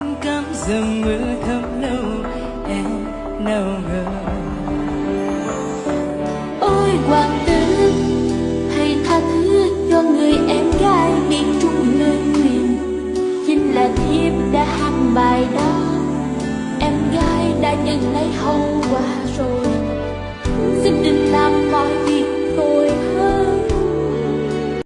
cắm dầm mưa thấm lâu em nào ngờ. Ôi, hoàng tử, hãy tha thứ cho người em gái bị trúng lời nguyện chính là thiếp đã hát bài đó, em gái đã nhận lấy hậu quả rồi. Xin đừng làm mọi